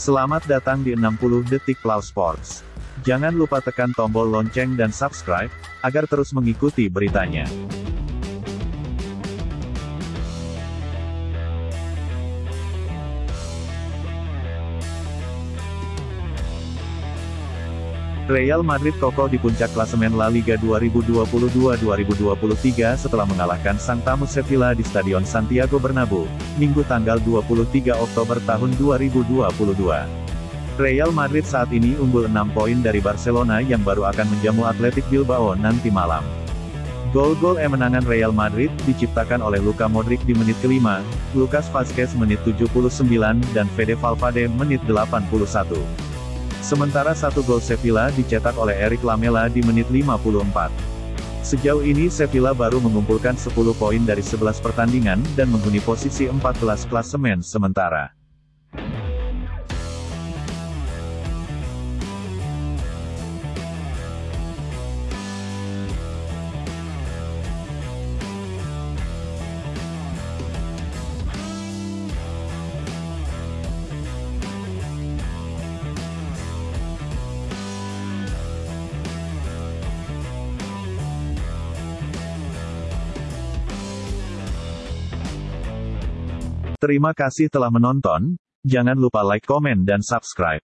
Selamat datang di 60 Detik Plow Sports. Jangan lupa tekan tombol lonceng dan subscribe, agar terus mengikuti beritanya. Real Madrid kokoh di puncak klasemen La Liga 2022-2023 setelah mengalahkan sang tamu Sevilla di Stadion Santiago Bernabeu, Minggu tanggal 23 Oktober tahun 2022. Real Madrid saat ini unggul 6 poin dari Barcelona yang baru akan menjamu Atletic Bilbao nanti malam. Gol-gol kemenangan Real Madrid diciptakan oleh Luka Modric di menit kelima, Lucas Vazquez menit 79 dan Fede Valverde menit 81. Sementara satu gol Sevilla dicetak oleh Eric Lamela di menit 54. Sejauh ini Sevilla baru mengumpulkan 10 poin dari 11 pertandingan dan menghuni posisi 14 klasemen sementara. Terima kasih telah menonton, jangan lupa like, komen dan subscribe.